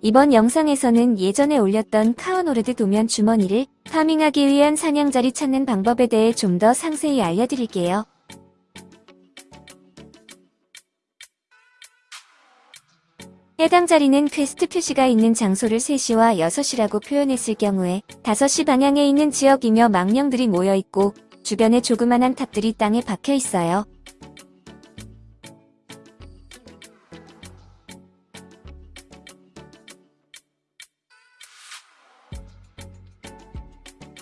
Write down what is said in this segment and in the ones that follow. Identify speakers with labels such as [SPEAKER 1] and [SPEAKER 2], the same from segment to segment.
[SPEAKER 1] 이번 영상에서는 예전에 올렸던 카오노르드 도면 주머니를 farming하기 위한 사냥자리 찾는 방법에 대해 좀 더 상세히 알려드릴게요. 해당 자리는 퀘스트 표시가 있는 장소를 3시와 6시라고 표현했을 경우에 5시 방향에 있는 지역이며 망령들이 모여있고 주변에 조그만한 탑들이 땅에 박혀 있어요.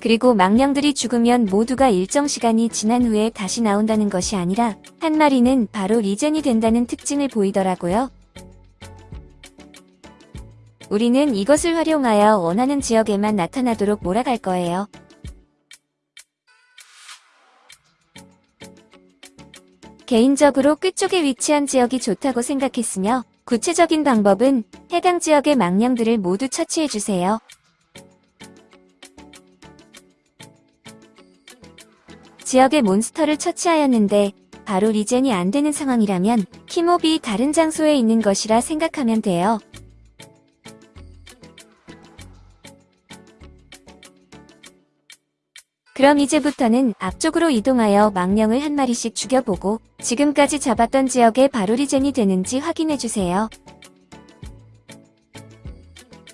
[SPEAKER 1] 그리고 망령들이 죽으면 모두가 일정 시간이 지난 후에 다시 나온다는 것이 아니라 한 마리는 바로 regen이 된다는 특징을 보이더라고요. 우리는 이것을 활용하여 원하는 지역에만 나타나도록 몰아갈 거예요. 개인적으로 끝 쪽에 위치한 지역이 좋다고 생각했으며 구체적인 방법은 해당 지역의 망령들을 모두 처치해주세요. 지역의 몬스터를 처치하였는데 바로 regen이 안 되는 상황이라면 key mob이 다른 장소에 있는 것이라 생각하면 돼요. 그럼 이제부터는 앞쪽으로 이동하여 망령을 한 마리씩 죽여보고 지금까지 잡았던 지역에 바로 regen이 되는지 확인해주세요.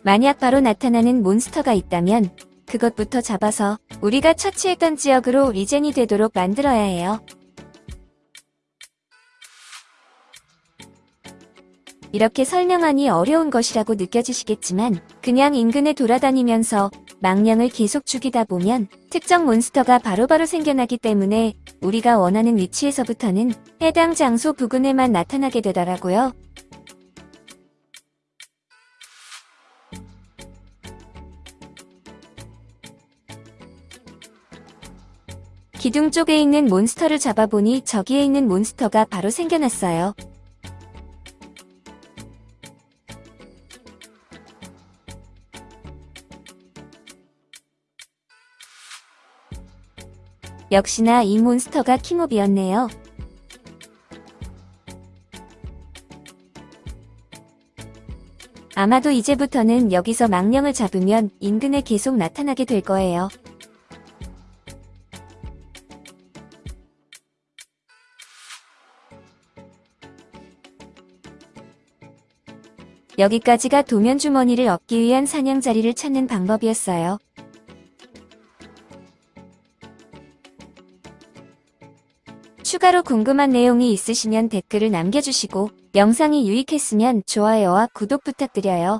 [SPEAKER 1] 만약 바로 나타나는 몬스터가 있다면 그것부터 잡아서 우리가 처치했던 지역으로 regen이 되도록 만들어야 해요. 이렇게 설명하니 어려운 것이라고 느껴지시겠지만 그냥 인근에 돌아다니면서 망령을 계속 죽이다 보면 특정 몬스터가 바로바로 바로 생겨나기 때문에 우리가 원하는 위치에서부터는 해당 장소 부근에만 나타나게 되더라고요. 기둥 쪽에 있는 몬스터를 잡아보니 저기에 있는 몬스터가 바로 생겨났어요. 역시나 이 몬스터가 킹옵이었네요. 아마도 이제부터는 여기서 망령을 잡으면 인근에 계속 나타나게 될 거예요. 여기까지가 도면 주머니를 얻기 위한 사냥 자리를 찾는 방법이었어요. 추가로 궁금한 내용이 있으시면 댓글을 남겨주시고 영상이 유익했으면 좋아요와 구독 부탁드려요.